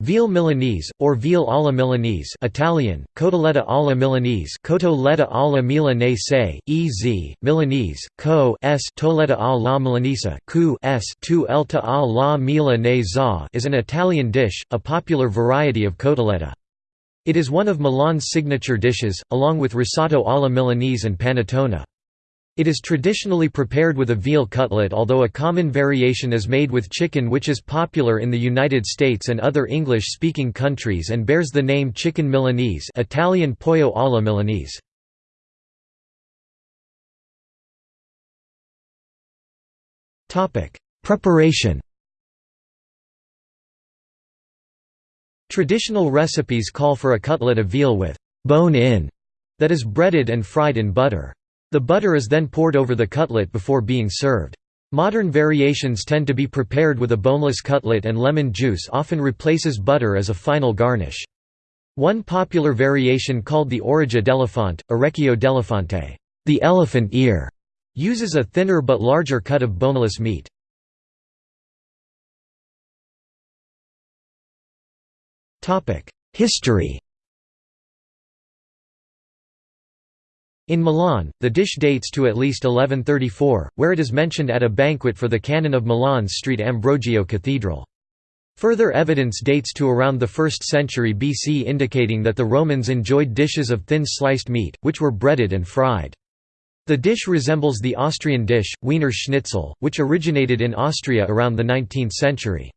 Veal Milanese, or veal alla Milanese Italian, cotoletta alla Milanese cotoletta alla Milanese, ez, Milanese, co s toletta alla Milanese cu s tu elta alla Milanese is an Italian dish, a popular variety of cotoletta. It is one of Milan's signature dishes, along with risotto alla Milanese and panettone. It is traditionally prepared with a veal cutlet although a common variation is made with chicken which is popular in the United States and other English-speaking countries and bears the name chicken Milanese Italian pollo alla Milanese. Preparation Traditional recipes call for a cutlet of veal with «bone-in» that is breaded and fried in butter. The butter is then poured over the cutlet before being served. Modern variations tend to be prepared with a boneless cutlet and lemon juice often replaces butter as a final garnish. One popular variation called the orecchio d'elefante, orecchio d'elefante, the elephant ear, uses a thinner but larger cut of boneless meat. History In Milan, the dish dates to at least 1134, where it is mentioned at a banquet for the canon of Milan's Street Ambrogio Cathedral. Further evidence dates to around the 1st century BC indicating that the Romans enjoyed dishes of thin sliced meat, which were breaded and fried. The dish resembles the Austrian dish, Wiener Schnitzel, which originated in Austria around the 19th century.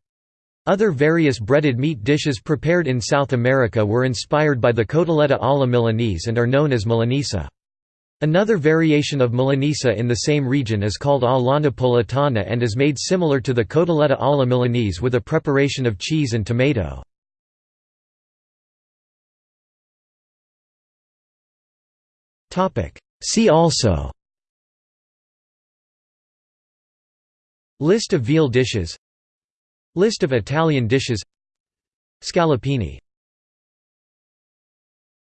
Other various breaded meat dishes prepared in South America were inspired by the cotoletta alla Milanese and are known as Milanesa. Another variation of Milanesa in the same region is called alla napoletana and is made similar to the cotoletta alla Milanese with a preparation of cheese and tomato. See also. List of veal dishes. List of Italian dishes. Scallopini